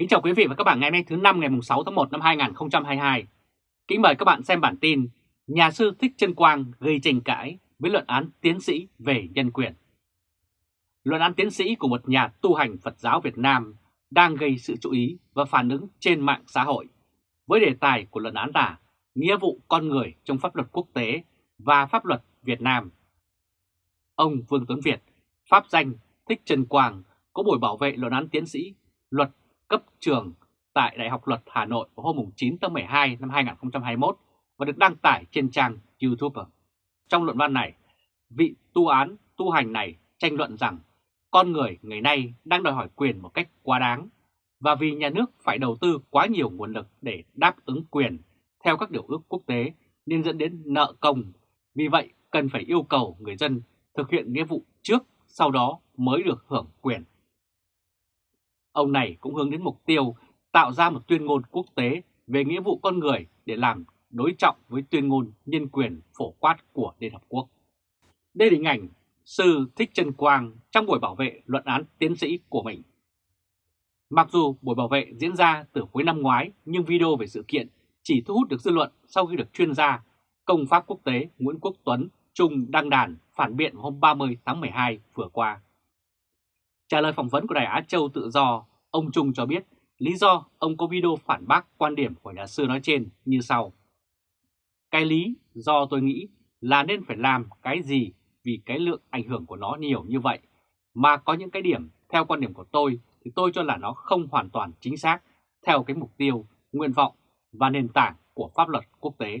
Kính chào quý vị và các bạn ngày hôm nay thứ năm ngày 6 tháng 1 năm 2022. Kính mời các bạn xem bản tin Nhà sư Thích Trân Quang gây tranh cãi với luận án tiến sĩ về nhân quyền. Luận án tiến sĩ của một nhà tu hành Phật giáo Việt Nam đang gây sự chú ý và phản ứng trên mạng xã hội với đề tài của luận án là nghĩa vụ con người trong pháp luật quốc tế và pháp luật Việt Nam. Ông Vương Tuấn Việt, pháp danh Thích Trân Quang có buổi bảo vệ luận án tiến sĩ luật cấp trường tại Đại học Luật Hà Nội vào hôm 9 tháng 12 năm 2021 và được đăng tải trên trang YouTube. Trong luận văn này, vị tu án tu hành này tranh luận rằng con người ngày nay đang đòi hỏi quyền một cách quá đáng và vì nhà nước phải đầu tư quá nhiều nguồn lực để đáp ứng quyền theo các điều ước quốc tế nên dẫn đến nợ công. Vì vậy cần phải yêu cầu người dân thực hiện nghĩa vụ trước sau đó mới được hưởng quyền. Ông này cũng hướng đến mục tiêu tạo ra một tuyên ngôn quốc tế về nghĩa vụ con người để làm đối trọng với tuyên ngôn nhân quyền phổ quát của Liên Hợp Quốc. Đây là hình ảnh Sư Thích Trân Quang trong buổi bảo vệ luận án tiến sĩ của mình. Mặc dù buổi bảo vệ diễn ra từ cuối năm ngoái, nhưng video về sự kiện chỉ thu hút được dư luận sau khi được chuyên gia công pháp quốc tế Nguyễn Quốc Tuấn Trung đăng đàn phản biện hôm 30 tháng 12 vừa qua. Trả lời phỏng vấn của Đài Á Châu Tự Do, ông Trung cho biết lý do ông có video phản bác quan điểm của nhà sư nói trên như sau. Cái lý do tôi nghĩ là nên phải làm cái gì vì cái lượng ảnh hưởng của nó nhiều như vậy, mà có những cái điểm theo quan điểm của tôi thì tôi cho là nó không hoàn toàn chính xác theo cái mục tiêu, nguyện vọng và nền tảng của pháp luật quốc tế.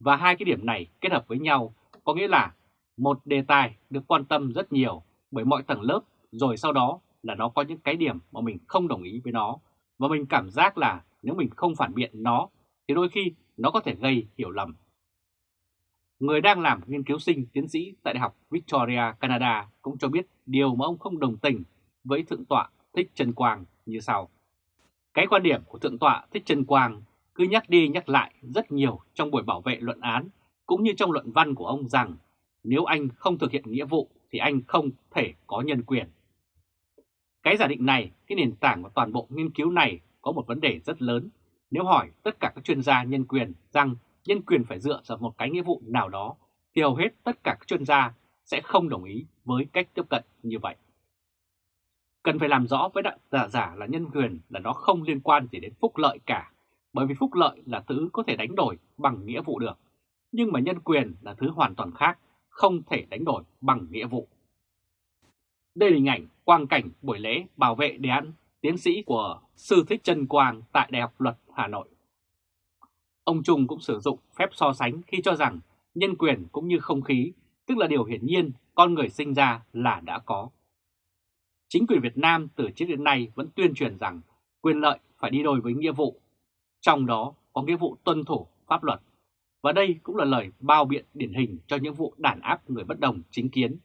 Và hai cái điểm này kết hợp với nhau có nghĩa là một đề tài được quan tâm rất nhiều bởi mọi tầng lớp rồi sau đó là nó có những cái điểm mà mình không đồng ý với nó và mình cảm giác là nếu mình không phản biện nó thì đôi khi nó có thể gây hiểu lầm. Người đang làm nghiên cứu sinh tiến sĩ tại Đại học Victoria, Canada cũng cho biết điều mà ông không đồng tình với Thượng tọa Thích Trần Quang như sau. Cái quan điểm của Thượng tọa Thích Trần Quang cứ nhắc đi nhắc lại rất nhiều trong buổi bảo vệ luận án cũng như trong luận văn của ông rằng nếu anh không thực hiện nghĩa vụ thì anh không thể có nhân quyền. Cái giả định này, cái nền tảng của toàn bộ nghiên cứu này có một vấn đề rất lớn. Nếu hỏi tất cả các chuyên gia nhân quyền rằng nhân quyền phải dựa vào một cái nghĩa vụ nào đó, thì hầu hết tất cả các chuyên gia sẽ không đồng ý với cách tiếp cận như vậy. Cần phải làm rõ với giả giả là nhân quyền là nó không liên quan gì đến phúc lợi cả, bởi vì phúc lợi là thứ có thể đánh đổi bằng nghĩa vụ được. Nhưng mà nhân quyền là thứ hoàn toàn khác, không thể đánh đổi bằng nghĩa vụ. Đây là hình ảnh quang cảnh buổi lễ bảo vệ đề án tiến sĩ của Sư Thích Trân Quang tại Đại học Luật Hà Nội. Ông Trung cũng sử dụng phép so sánh khi cho rằng nhân quyền cũng như không khí, tức là điều hiển nhiên con người sinh ra là đã có. Chính quyền Việt Nam từ trước đến nay vẫn tuyên truyền rằng quyền lợi phải đi đôi với nghĩa vụ, trong đó có nghĩa vụ tuân thủ pháp luật. Và đây cũng là lời bao biện điển hình cho những vụ đàn áp người bất đồng chính kiến,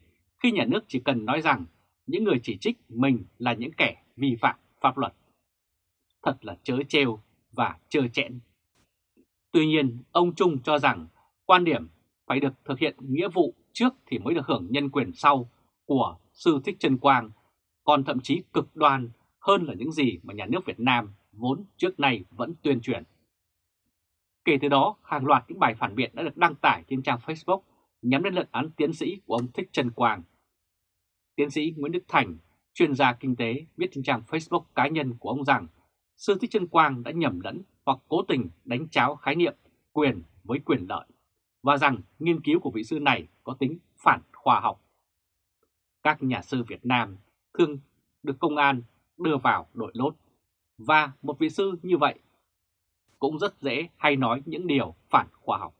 khi nhà nước chỉ cần nói rằng những người chỉ trích mình là những kẻ vi phạm pháp luật. Thật là chớ trêu và chơ chẽn. Tuy nhiên, ông Trung cho rằng quan điểm phải được thực hiện nghĩa vụ trước thì mới được hưởng nhân quyền sau của Sư Thích Trân Quang còn thậm chí cực đoan hơn là những gì mà nhà nước Việt Nam vốn trước nay vẫn tuyên truyền. Kể từ đó, hàng loạt những bài phản biện đã được đăng tải trên trang Facebook nhắm đến luận án tiến sĩ của ông Thích trần Quang. Tiến sĩ Nguyễn Đức Thành, chuyên gia kinh tế, viết trên trang Facebook cá nhân của ông rằng Sư Thích trần Quang đã nhầm lẫn hoặc cố tình đánh cháo khái niệm quyền với quyền lợi và rằng nghiên cứu của vị sư này có tính phản khoa học. Các nhà sư Việt Nam thường được công an đưa vào đội lốt và một vị sư như vậy cũng rất dễ hay nói những điều phản khoa học.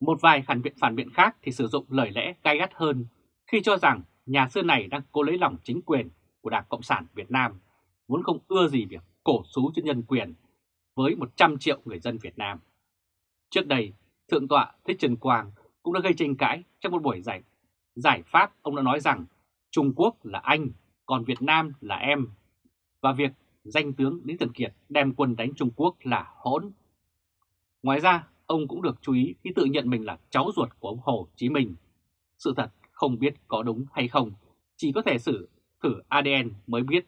Một vài phản biện phản biện khác thì sử dụng lời lẽ gai gắt hơn khi cho rằng nhà sư này đang cố lấy lòng chính quyền của Đảng Cộng sản Việt Nam, muốn không ưa gì việc cổ xú cho nhân quyền với 100 triệu người dân Việt Nam. Trước đây, Thượng tọa Thích Trần Quang cũng đã gây tranh cãi trong một buổi giải giải pháp ông đã nói rằng Trung Quốc là anh, còn Việt Nam là em. Và việc danh tướng Lý Thường Kiệt đem quân đánh Trung Quốc là hỗn. Ngoài ra, ông cũng được chú ý khi tự nhận mình là cháu ruột của ông Hồ Chí Minh. Sự thật không biết có đúng hay không, chỉ có thể xử thử ADN mới biết.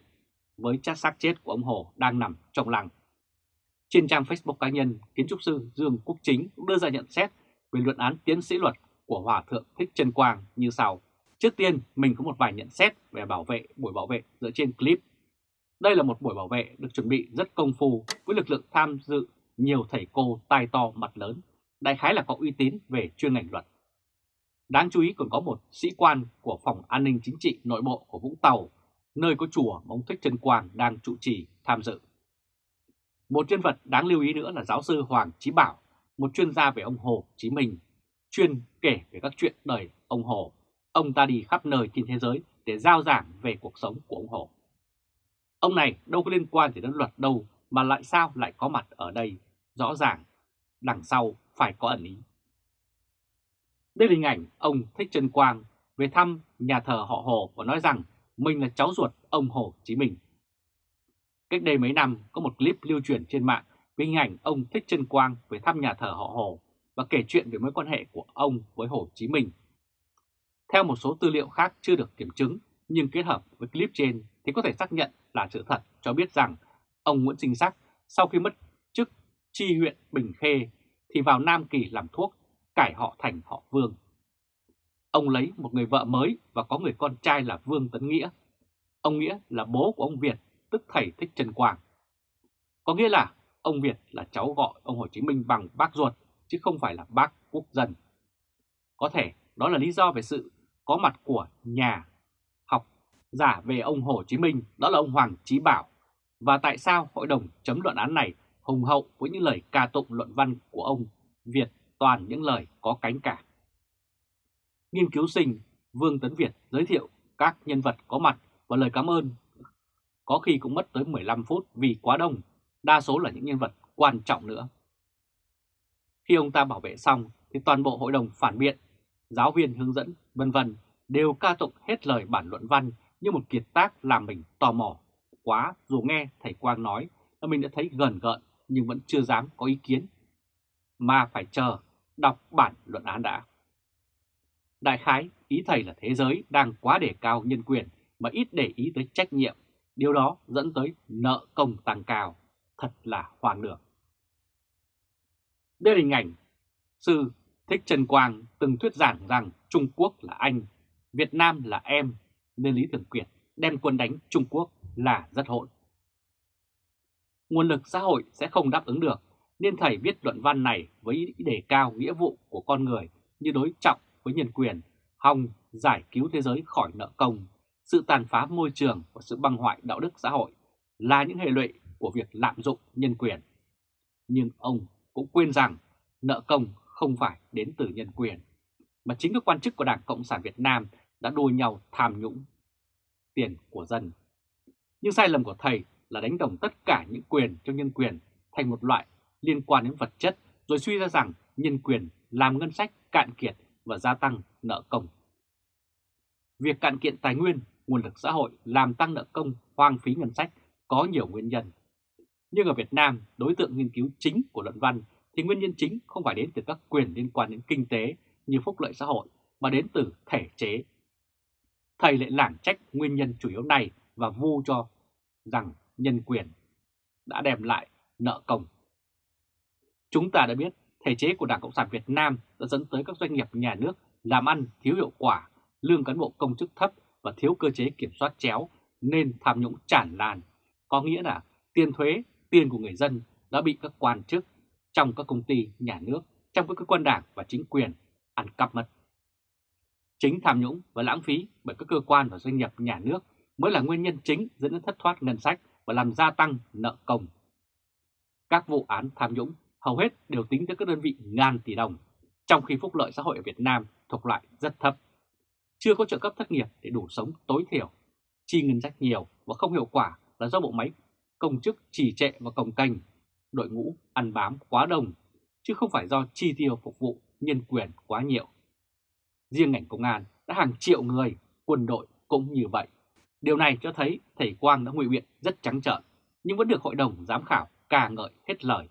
với chát xác chết của ông Hồ đang nằm trong lăng. Trên trang Facebook cá nhân, kiến trúc sư Dương Quốc Chính cũng đưa ra nhận xét về luận án tiến sĩ luật của Hòa Thượng Thích Trân Quang như sau. Trước tiên, mình có một vài nhận xét về bảo vệ buổi bảo vệ dựa trên clip. Đây là một buổi bảo vệ được chuẩn bị rất công phu với lực lượng tham dự nhiều thầy cô tai to mặt lớn, đại khái là có uy tín về chuyên ngành luật. Đáng chú ý còn có một sĩ quan của Phòng An ninh Chính trị Nội bộ của Vũng Tàu, nơi có chùa mà ông Thích Trân Quang đang trụ trì tham dự. Một nhân vật đáng lưu ý nữa là giáo sư Hoàng Chí Bảo, một chuyên gia về ông Hồ Chí Minh, chuyên kể về các chuyện đời ông Hồ. Ông ta đi khắp nơi trên thế giới để giao giảng về cuộc sống của ông Hồ. Ông này đâu có liên quan gì đến luật đâu mà lại sao lại có mặt ở đây, rõ ràng đằng sau phải có ẩn ý. Đây là hình ảnh ông Thích Trân Quang về thăm nhà thờ họ Hồ và nói rằng mình là cháu ruột ông Hồ Chí Minh. Cách đây mấy năm có một clip lưu truyền trên mạng về hình ảnh ông Thích Trân Quang về thăm nhà thờ họ Hồ và kể chuyện về mối quan hệ của ông với Hồ Chí Minh. Theo một số tư liệu khác chưa được kiểm chứng nhưng kết hợp với clip trên thì có thể xác nhận là sự thật cho biết rằng ông Nguyễn Sinh Sắc sau khi mất chức tri huyện Bình Khê thì vào Nam Kỳ làm thuốc, cải họ thành họ Vương. Ông lấy một người vợ mới và có người con trai là Vương Tấn Nghĩa. Ông Nghĩa là bố của ông Việt, tức thầy Thích Trần Quang. Có nghĩa là ông Việt là cháu gọi ông Hồ Chí Minh bằng bác ruột, chứ không phải là bác quốc dân. Có thể đó là lý do về sự có mặt của nhà giả về ông Hồ Chí Minh, đó là ông Hoàng Chí Bảo. Và tại sao hội đồng chấm luận án này hùng hậu với những lời ca tụng luận văn của ông Việt toàn những lời có cánh cả. Nghiên cứu sinh Vương Tấn Việt giới thiệu các nhân vật có mặt và lời cảm ơn có khi cũng mất tới 15 phút vì quá đông, đa số là những nhân vật quan trọng nữa. Khi ông ta bảo vệ xong thì toàn bộ hội đồng phản biện, giáo viên hướng dẫn, vân vân đều ca tụng hết lời bản luận văn như một kiệt tác làm mình tò mò quá. Dù nghe thầy Quang nói là mình đã thấy gần gợn nhưng vẫn chưa dám có ý kiến, mà phải chờ đọc bản luận án đã. Đại khái, ý thầy là thế giới đang quá đề cao nhân quyền mà ít để ý tới trách nhiệm, điều đó dẫn tới nợ công tăng cao, thật là hoang đường. Đây là hình ảnh sư Thích Trần Quang từng thuyết giảng rằng Trung Quốc là anh, Việt Nam là em, nên Lý Thường Kiệt đem quân đánh Trung Quốc là rất hỗn nguồn lực xã hội sẽ không đáp ứng được, nên thầy viết luận văn này với ý đề cao nghĩa vụ của con người như đối trọng với nhân quyền, hòng giải cứu thế giới khỏi nợ công, sự tàn phá môi trường và sự băng hoại đạo đức xã hội là những hệ lụy của việc lạm dụng nhân quyền. Nhưng ông cũng quên rằng nợ công không phải đến từ nhân quyền, mà chính các quan chức của Đảng Cộng sản Việt Nam đã đua nhau tham nhũng tiền của dân. Nhưng sai lầm của thầy là đánh đồng tất cả những quyền trong nhân quyền thành một loại liên quan đến vật chất rồi suy ra rằng nhân quyền làm ngân sách cạn kiệt và gia tăng nợ công. Việc cạn kiệt tài nguyên, nguồn lực xã hội làm tăng nợ công, hoang phí ngân sách có nhiều nguyên nhân. Nhưng ở Việt Nam, đối tượng nghiên cứu chính của luận văn thì nguyên nhân chính không phải đến từ các quyền liên quan đến kinh tế như phúc lợi xã hội mà đến từ thể chế. Thầy lại lảng trách nguyên nhân chủ yếu này và vu cho rằng nhân quyền đã đem lại nợ công. Chúng ta đã biết thể chế của Đảng Cộng sản Việt Nam đã dẫn tới các doanh nghiệp nhà nước làm ăn thiếu hiệu quả, lương cán bộ công chức thấp và thiếu cơ chế kiểm soát chéo nên tham nhũng tràn lan. Có nghĩa là tiền thuế, tiền của người dân đã bị các quan chức trong các công ty nhà nước, trong các cơ quan đảng và chính quyền ăn cắp mất. Chính tham nhũng và lãng phí bởi các cơ quan và doanh nghiệp nhà nước mới là nguyên nhân chính dẫn đến thất thoát ngân sách và làm gia tăng nợ công. Các vụ án tham nhũng hầu hết đều tính tới các đơn vị ngàn tỷ đồng, trong khi phúc lợi xã hội ở Việt Nam thuộc loại rất thấp. Chưa có trợ cấp thất nghiệp để đủ sống tối thiểu, chi ngân sách nhiều và không hiệu quả là do bộ máy công chức trì trệ và cồng kềnh, đội ngũ ăn bám quá đông, chứ không phải do chi tiêu phục vụ nhân quyền quá nhiều. Riêng ngành công an đã hàng triệu người, quân đội cũng như vậy. Điều này cho thấy thầy Quang đã ngụy biện rất trắng trợn, nhưng vẫn được hội đồng giám khảo ca ngợi hết lời.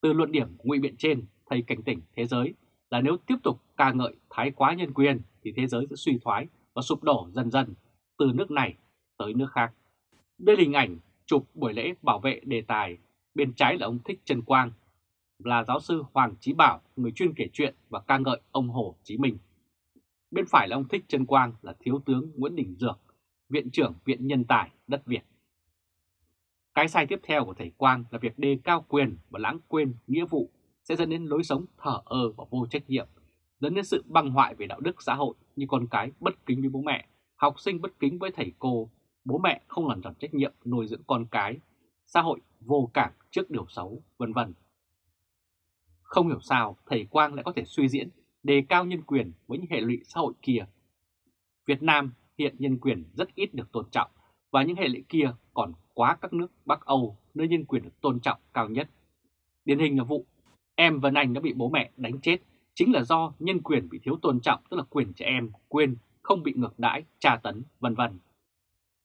Từ luận điểm ngụy biện trên, thầy cảnh tỉnh thế giới là nếu tiếp tục ca ngợi thái quá nhân quyền thì thế giới sẽ suy thoái và sụp đổ dần dần từ nước này tới nước khác. Đây là hình ảnh chụp buổi lễ bảo vệ đề tài, bên trái là ông Thích Trần Quang, là giáo sư Hoàng Chí Bảo, người chuyên kể chuyện và ca ngợi ông Hồ Chí Minh. Bên phải là ông Thích Trân Quang là Thiếu tướng Nguyễn Đình Dược, Viện trưởng Viện Nhân tài đất Việt. Cái sai tiếp theo của thầy Quang là việc đề cao quyền và lãng quên nghĩa vụ sẽ dẫn đến lối sống thở ơ và vô trách nhiệm, dẫn đến sự băng hoại về đạo đức xã hội như con cái bất kính với bố mẹ, học sinh bất kính với thầy cô, bố mẹ không làm tròn trách nhiệm nuôi dưỡng con cái, xã hội vô cảm trước điều xấu, vân vân. Không hiểu sao thầy Quang lại có thể suy diễn đề cao nhân quyền với những hệ lụy xã hội kia. Việt Nam hiện nhân quyền rất ít được tôn trọng và những hệ lụy kia còn quá các nước Bắc Âu nơi nhân quyền được tôn trọng cao nhất. Điển hình là vụ em Vân Anh đã bị bố mẹ đánh chết chính là do nhân quyền bị thiếu tôn trọng tức là quyền trẻ em, quên không bị ngược đãi, tra tấn, vân vân.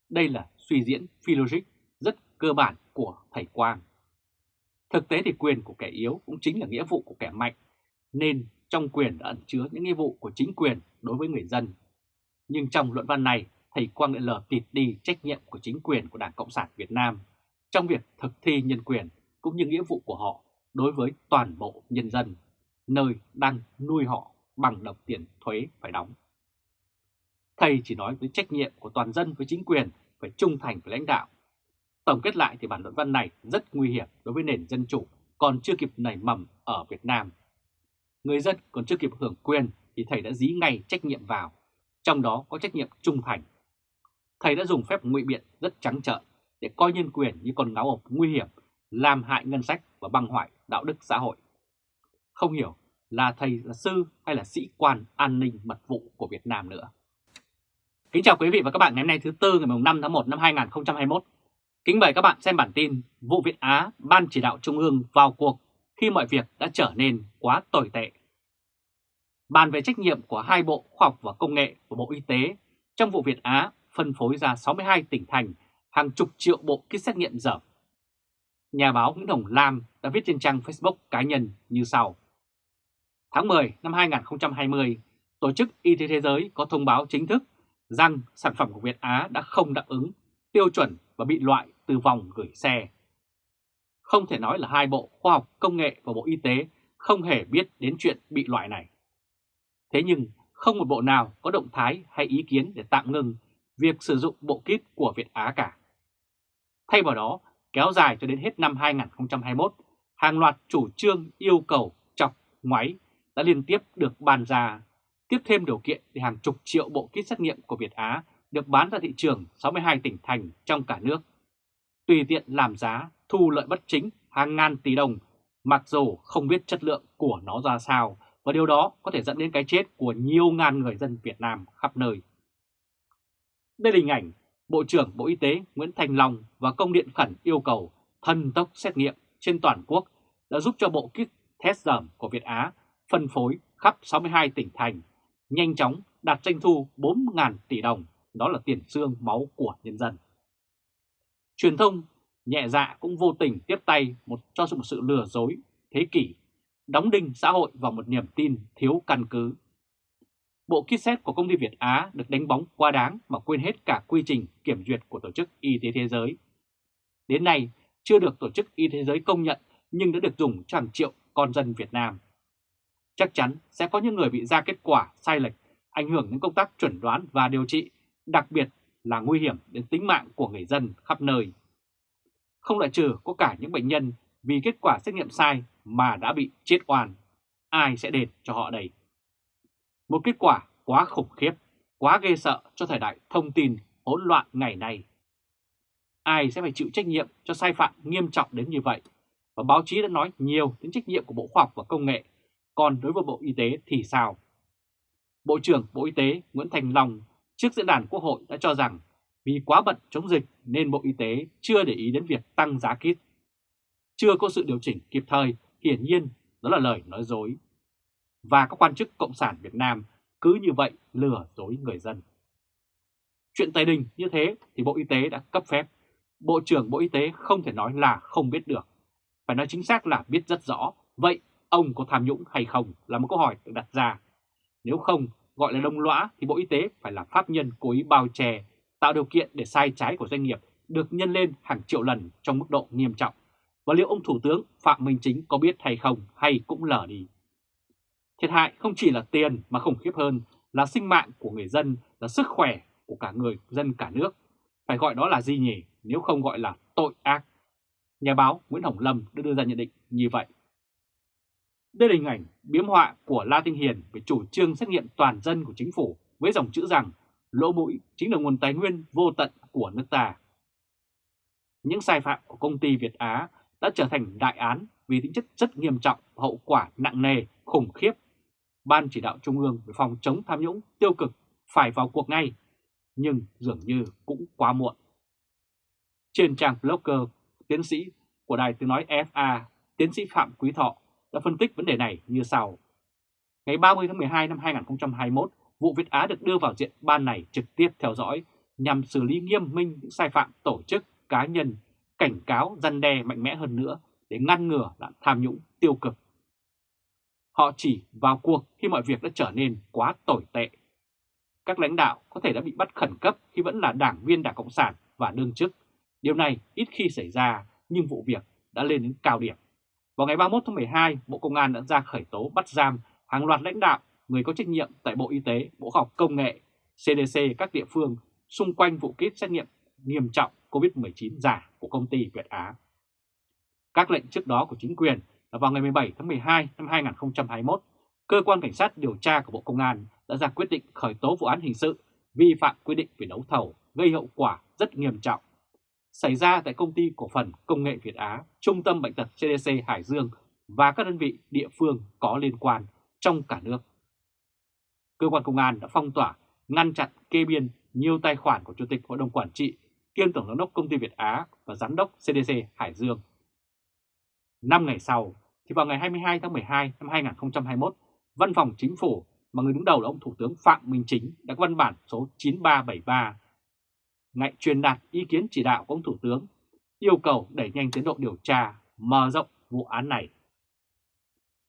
Đây là suy diễn phi logic rất cơ bản của thầy Quang. Thực tế thì quyền của kẻ yếu cũng chính là nghĩa vụ của kẻ mạnh, nên trong quyền đã ẩn chứa những nghĩa vụ của chính quyền đối với người dân. Nhưng trong luận văn này, thầy Quang đã lờ tịt đi trách nhiệm của chính quyền của Đảng Cộng sản Việt Nam trong việc thực thi nhân quyền cũng như nghĩa vụ của họ đối với toàn bộ nhân dân, nơi đang nuôi họ bằng đồng tiền thuế phải đóng. Thầy chỉ nói với trách nhiệm của toàn dân với chính quyền phải trung thành với lãnh đạo. Tổng kết lại thì bản luận văn này rất nguy hiểm đối với nền dân chủ còn chưa kịp nảy mầm ở Việt Nam. Người dân còn chưa kịp hưởng quyền thì thầy đã dí ngay trách nhiệm vào, trong đó có trách nhiệm trung thành. Thầy đã dùng phép ngụy biện rất trắng trợn để coi nhân quyền như con ngáo ộc nguy hiểm, làm hại ngân sách và băng hoại đạo đức xã hội. Không hiểu là thầy là sư hay là sĩ quan an ninh mật vụ của Việt Nam nữa. Kính chào quý vị và các bạn ngày hôm nay thứ Tư ngày 5 tháng 1 năm 2021. Kính mời các bạn xem bản tin Vụ Việt Á Ban Chỉ đạo Trung ương vào cuộc khi mọi việc đã trở nên quá tồi tệ. Bàn về trách nhiệm của hai Bộ Khoa học và Công nghệ và Bộ Y tế trong vụ Việt Á phân phối ra 62 tỉnh thành hàng chục triệu bộ kit xét nghiệm dởm. Nhà báo Nguyễn Hồng Lam đã viết trên trang Facebook cá nhân như sau. Tháng 10 năm 2020, Tổ chức Y tế Thế giới có thông báo chính thức rằng sản phẩm của Việt Á đã không đáp ứng tiêu chuẩn và bị loại từ vòng gửi xe. Không thể nói là hai Bộ Khoa học Công nghệ và Bộ Y tế không hề biết đến chuyện bị loại này. Thế nhưng không một bộ nào có động thái hay ý kiến để tạm ngừng việc sử dụng bộ kit của Việt Á cả. Thay vào đó, kéo dài cho đến hết năm 2021, hàng loạt chủ trương yêu cầu chọc ngoáy đã liên tiếp được bàn ra, tiếp thêm điều kiện để hàng chục triệu bộ kit xét nghiệm của Việt Á được bán ra thị trường 62 tỉnh thành trong cả nước. Tùy tiện làm giá, thu lợi bất chính hàng ngàn tỷ đồng, mặc dù không biết chất lượng của nó ra sao, và điều đó có thể dẫn đến cái chết của nhiều ngàn người dân Việt Nam khắp nơi. Đây là hình ảnh Bộ trưởng Bộ Y tế Nguyễn Thành Long và công điện khẩn yêu cầu thần tốc xét nghiệm trên toàn quốc đã giúp cho bộ kit test dởm của Việt Á phân phối khắp 62 tỉnh thành, nhanh chóng đạt doanh thu 4.000 tỷ đồng, đó là tiền xương máu của nhân dân. Truyền thông nhẹ dạ cũng vô tình tiếp tay một cho một sự lừa dối thế kỷ, đóng đinh xã hội vào một niềm tin thiếu căn cứ. Bộ kit xét của công ty Việt Á được đánh bóng quá đáng mà quên hết cả quy trình kiểm duyệt của Tổ chức Y tế Thế giới. Đến nay, chưa được Tổ chức Y tế Thế giới công nhận nhưng đã được dùng cho hàng triệu con dân Việt Nam. Chắc chắn sẽ có những người bị ra kết quả sai lệch, ảnh hưởng đến công tác chuẩn đoán và điều trị, đặc biệt là nguy hiểm đến tính mạng của người dân khắp nơi. Không loại trừ có cả những bệnh nhân vì kết quả xét nghiệm sai mà đã bị chết oan. Ai sẽ đền cho họ đây? Một kết quả quá khủng khiếp, quá ghê sợ cho thời đại thông tin hỗn loạn ngày nay. Ai sẽ phải chịu trách nhiệm cho sai phạm nghiêm trọng đến như vậy? Và báo chí đã nói nhiều đến trách nhiệm của Bộ Khoa học và Công nghệ, còn đối với Bộ Y tế thì sao? Bộ trưởng Bộ Y tế Nguyễn Thành Long trước diễn đàn Quốc hội đã cho rằng vì quá bận chống dịch nên Bộ Y tế chưa để ý đến việc tăng giá kit. Chưa có sự điều chỉnh kịp thời, hiển nhiên đó là lời nói dối và các quan chức Cộng sản Việt Nam cứ như vậy lừa dối người dân. Chuyện Tây Đình như thế thì Bộ Y tế đã cấp phép. Bộ trưởng Bộ Y tế không thể nói là không biết được. Phải nói chính xác là biết rất rõ. Vậy ông có tham nhũng hay không là một câu hỏi được đặt ra. Nếu không gọi là đông lõa thì Bộ Y tế phải là pháp nhân cố ý bao che, tạo điều kiện để sai trái của doanh nghiệp được nhân lên hàng triệu lần trong mức độ nghiêm trọng. Và liệu ông Thủ tướng Phạm Minh Chính có biết hay không hay cũng lờ đi. Thiệt hại không chỉ là tiền mà khủng khiếp hơn là sinh mạng của người dân, là sức khỏe của cả người dân cả nước. Phải gọi đó là gì nhỉ nếu không gọi là tội ác. Nhà báo Nguyễn Hồng Lâm đã đưa ra nhận định như vậy. Đây là hình ảnh biếm họa của La Tinh Hiền về chủ trương xét nghiệm toàn dân của chính phủ với dòng chữ rằng lỗ mũi chính là nguồn tài nguyên vô tận của nước ta. Những sai phạm của công ty Việt Á đã trở thành đại án vì tính chất rất nghiêm trọng, hậu quả nặng nề, khủng khiếp. Ban chỉ đạo Trung ương về phòng chống tham nhũng tiêu cực phải vào cuộc ngay, nhưng dường như cũng quá muộn. Trên trang blogger, tiến sĩ của Đài Tiếng Nói FA, tiến sĩ Phạm Quý Thọ đã phân tích vấn đề này như sau. Ngày 30 tháng 12 năm 2021, vụ Việt Á được đưa vào diện ban này trực tiếp theo dõi nhằm xử lý nghiêm minh những sai phạm tổ chức, cá nhân, cảnh cáo răn đe mạnh mẽ hơn nữa để ngăn ngừa nạn tham nhũng tiêu cực. Họ chỉ vào cuộc khi mọi việc đã trở nên quá tồi tệ. Các lãnh đạo có thể đã bị bắt khẩn cấp khi vẫn là đảng viên Đảng Cộng sản và đương chức. Điều này ít khi xảy ra nhưng vụ việc đã lên đến cao điểm. Vào ngày 31 tháng 12, Bộ Công an đã ra khởi tố bắt giam hàng loạt lãnh đạo, người có trách nhiệm tại Bộ Y tế, Bộ Khoa học Công nghệ, CDC các địa phương xung quanh vụ kit xét nghiệm nghiêm trọng COVID-19 giả của công ty Việt Á. Các lệnh trước đó của chính quyền là vào ngày 17 tháng 12 năm 2021, Cơ quan Cảnh sát điều tra của Bộ Công an đã ra quyết định khởi tố vụ án hình sự vi phạm quy định về đấu thầu gây hậu quả rất nghiêm trọng xảy ra tại công ty cổ phần công nghệ Việt Á, Trung tâm Bệnh tật CDC Hải Dương và các đơn vị địa phương có liên quan trong cả nước. Cơ quan công an đã phong tỏa, ngăn chặn kê biên nhiều tài khoản của Chủ tịch Hội đồng Quản trị, kiêm Tổng giám đốc công ty Việt Á và Giám đốc CDC Hải Dương. Năm ngày sau, thì vào ngày 22 tháng 12 năm 2021, Văn phòng Chính phủ mà người đứng đầu là ông Thủ tướng Phạm Minh Chính đã có văn bản số 9373 ngại truyền đạt ý kiến chỉ đạo của ông Thủ tướng, yêu cầu đẩy nhanh tiến độ điều tra, mở rộng vụ án này.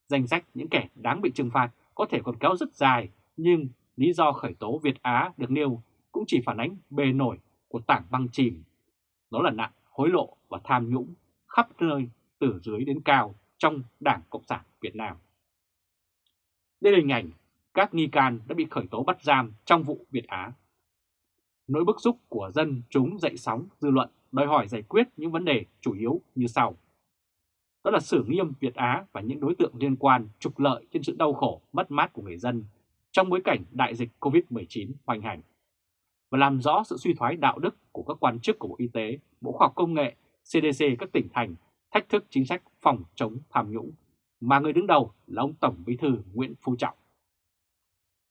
Danh sách những kẻ đáng bị trừng phạt có thể còn kéo rất dài, nhưng lý do khởi tố Việt Á được nêu cũng chỉ phản ánh bề nổi của tảng băng chìm. Đó là nạn hối lộ và tham nhũng khắp nơi từ dưới đến cao trong Đảng Cộng sản Việt Nam. Đây là hình ảnh các nghi can đã bị khởi tố bắt giam trong vụ Việt Á Nỗi bức xúc của dân chúng dậy sóng dư luận đòi hỏi giải quyết những vấn đề chủ yếu như sau. Đó là xử nghiêm Việt Á và những đối tượng liên quan trục lợi trên sự đau khổ, mất mát của người dân trong bối cảnh đại dịch COVID-19 hoành hành và làm rõ sự suy thoái đạo đức của các quan chức của Bộ Y tế, Bộ Khoa học Công nghệ, CDC các tỉnh thành thách thức chính sách phòng chống tham nhũng mà người đứng đầu là ông Tổng Bí thư Nguyễn Phú Trọng.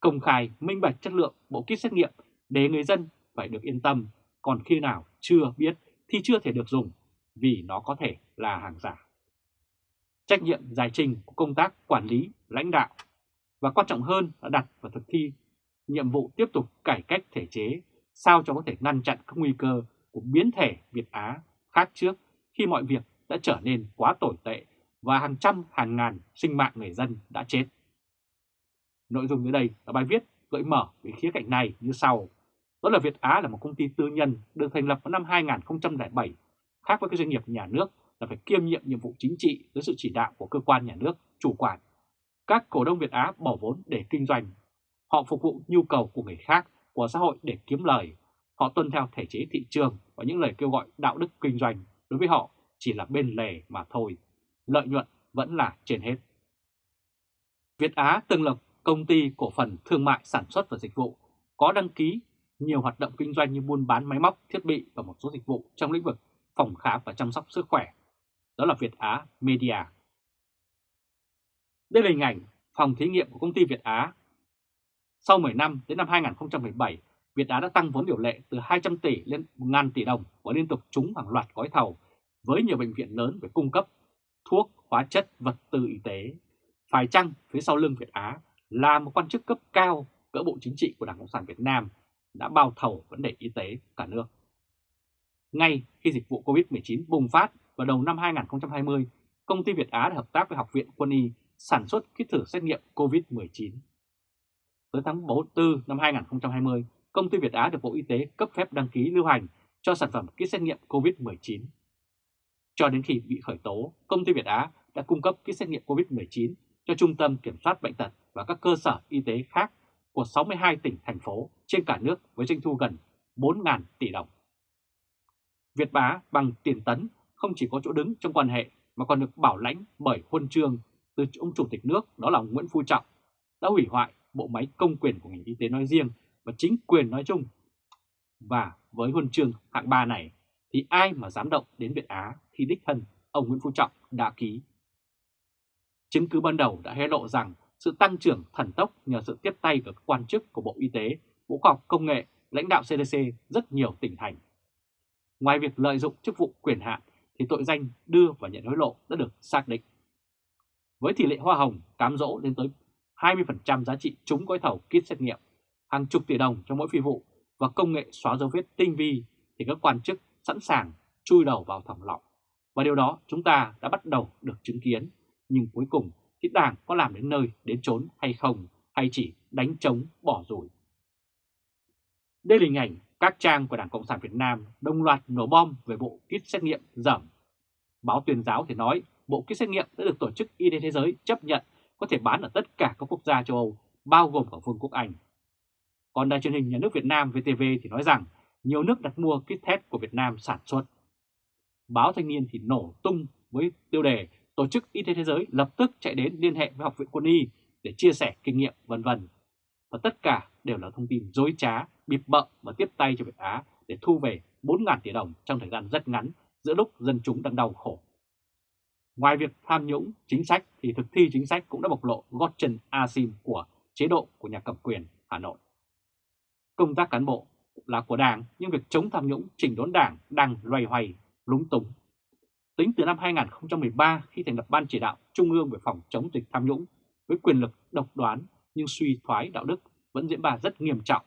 Công khai minh bạch chất lượng bộ kit xét nghiệm để người dân phải được yên tâm, còn khi nào chưa biết thì chưa thể được dùng vì nó có thể là hàng giả. Trách nhiệm giải trình của công tác quản lý, lãnh đạo và quan trọng hơn là đặt và thực thi nhiệm vụ tiếp tục cải cách thể chế sao cho có thể ngăn chặn các nguy cơ của biến thể Việt Á khác trước khi mọi việc đã trở nên quá tồi tệ và hàng trăm hàng ngàn sinh mạng người dân đã chết. Nội dung dưới đây là bài viết gợi mở về khía cạnh này như sau. Đó là Việt Á là một công ty tư nhân được thành lập vào năm 2007, khác với các doanh nghiệp nhà nước là phải kiêm nhiệm nhiệm vụ chính trị dưới sự chỉ đạo của cơ quan nhà nước chủ quản. Các cổ đông Việt Á bỏ vốn để kinh doanh. Họ phục vụ nhu cầu của người khác, của xã hội để kiếm lời. Họ tuân theo thể chế thị trường và những lời kêu gọi đạo đức kinh doanh đối với họ chỉ là bên lề mà thôi. Lợi nhuận vẫn là trên hết. Việt Á từng là công ty cổ phần thương mại sản xuất và dịch vụ có đăng ký nhiều hoạt động kinh doanh như buôn bán máy móc, thiết bị và một số dịch vụ trong lĩnh vực phòng khám và chăm sóc sức khỏe. Đó là Việt Á Media. Đây là hình ảnh phòng thí nghiệm của công ty Việt Á. Sau 10 năm đến năm 2017, Việt Á đã tăng vốn điều lệ từ 200 tỷ lên 1.000 tỷ đồng và liên tục trúng hàng loạt gói thầu với nhiều bệnh viện lớn về cung cấp thuốc, hóa chất, vật tư y tế. Phải chăng phía sau lưng Việt Á là một quan chức cấp cao cỡ bộ chính trị của Đảng Cộng sản Việt Nam đã bao thầu vấn đề y tế cả nước. Ngay khi dịch vụ COVID-19 bùng phát vào đầu năm 2020, công ty Việt Á đã hợp tác với Học viện Quân y sản xuất kit thử xét nghiệm COVID-19. Tới tháng 4 năm 2020, công ty Việt Á được Bộ Y tế cấp phép đăng ký lưu hành cho sản phẩm kit xét nghiệm COVID-19. Cho đến khi bị khởi tố, công ty Việt Á đã cung cấp kit xét nghiệm COVID-19 cho Trung tâm Kiểm soát Bệnh tật và các cơ sở y tế khác của 62 tỉnh, thành phố trên cả nước với doanh thu gần 4.000 tỷ đồng. Việt Bá bằng tiền tấn không chỉ có chỗ đứng trong quan hệ mà còn được bảo lãnh bởi huân chương từ ông chủ tịch nước đó là Nguyễn Phú Trọng đã hủy hoại bộ máy công quyền của ngành y tế nói riêng và chính quyền nói chung. Và với huân chương hạng 3 này thì ai mà dám động đến Việt Á khi đích thân ông Nguyễn Phú Trọng đã ký. Chứng cứ ban đầu đã hé lộ rằng sự tăng trưởng thần tốc nhờ sự tiếp tay của các quan chức của Bộ Y tế, Bộ Khoa học Công nghệ, lãnh đạo CDC rất nhiều tỉnh thành. Ngoài việc lợi dụng chức vụ quyền hạn thì tội danh đưa và nhận hối lộ đã được xác định. Với tỷ lệ hoa hồng cám dỗ lên tới 20% giá trị trúng gói thầu kit xét nghiệm, hàng chục tỷ đồng cho mỗi phi vụ và công nghệ xóa dấu vết tinh vi thì các quan chức sẵn sàng chui đầu vào thòng lọng. Và điều đó chúng ta đã bắt đầu được chứng kiến, nhưng cuối cùng thì Đảng có làm đến nơi đến chốn hay không, hay chỉ đánh trống bỏ rủi. Đây là hình ảnh các trang của Đảng Cộng sản Việt Nam đồng loạt nổ bom về bộ kit xét nghiệm dởm. Báo tuyên giáo thì nói bộ kit xét nghiệm đã được Tổ chức Y tế Thế giới chấp nhận có thể bán ở tất cả các quốc gia châu Âu, bao gồm cả Vương quốc Anh. Còn đài truyền hình nhà nước Việt Nam VTV thì nói rằng nhiều nước đặt mua kit test của Việt Nam sản xuất. Báo Thanh niên thì nổ tung với tiêu đề Tổ chức Y tế Thế giới lập tức chạy đến liên hệ với Học viện Quân y để chia sẻ kinh nghiệm vân vân. Và tất cả đều là thông tin dối trá, bịp bợm và tiếp tay cho Việt Á để thu về 4.000 tỷ đồng trong thời gian rất ngắn giữa lúc dân chúng đang đau khổ. Ngoài việc tham nhũng chính sách thì thực thi chính sách cũng đã bộc lộ gót chân asim của chế độ của nhà cầm quyền Hà Nội. Công tác cán bộ là của Đảng nhưng việc chống tham nhũng chỉnh đốn Đảng đang loay hoay, lúng túng. Tính từ năm 2013 khi thành lập Ban chỉ đạo Trung ương về phòng chống dịch tham nhũng với quyền lực độc đoán nhưng suy thoái đạo đức vẫn diễn ra rất nghiêm trọng.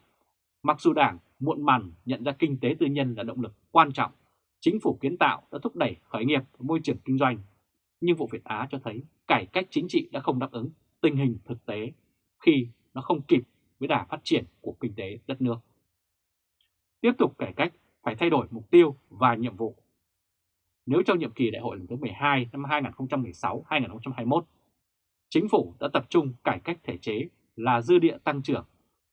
Mặc dù Đảng muộn màng nhận ra kinh tế tư nhân là động lực quan trọng, chính phủ kiến tạo đã thúc đẩy khởi nghiệp môi trường kinh doanh. Nhưng vụ Việt Á cho thấy cải cách chính trị đã không đáp ứng tình hình thực tế khi nó không kịp với đà phát triển của kinh tế đất nước. Tiếp tục cải cách phải thay đổi mục tiêu và nhiệm vụ. Nếu trong nhiệm kỳ đại hội lần thứ 12 năm 2016-2021, chính phủ đã tập trung cải cách thể chế là dư địa tăng trưởng,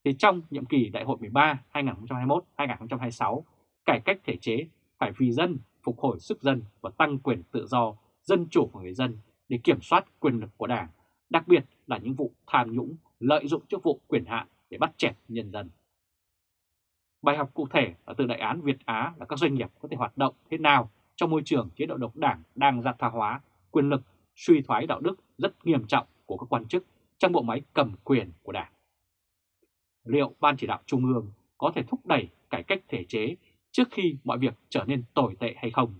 thì trong nhiệm kỳ đại hội 13 2021-2026, cải cách thể chế phải vì dân, phục hồi sức dân và tăng quyền tự do, dân chủ của người dân để kiểm soát quyền lực của Đảng, đặc biệt là những vụ tham nhũng, lợi dụng chức vụ quyền hạn để bắt chẹt nhân dân. Bài học cụ thể là từ đại án Việt Á là các doanh nghiệp có thể hoạt động thế nào trong môi trường chế độ độc đảng đang gia tha hóa, quyền lực, suy thoái đạo đức rất nghiêm trọng của các quan chức trong bộ máy cầm quyền của Đảng. Liệu Ban chỉ đạo Trung ương có thể thúc đẩy cải cách thể chế trước khi mọi việc trở nên tồi tệ hay không,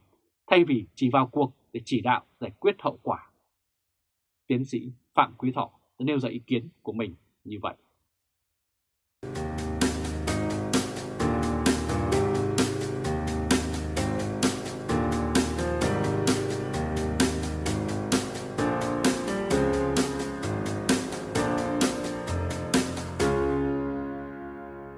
thay vì chỉ vào cuộc để chỉ đạo, giải quyết hậu quả. Tiến sĩ Phạm Quý Thọ đã nêu ra ý kiến của mình như vậy.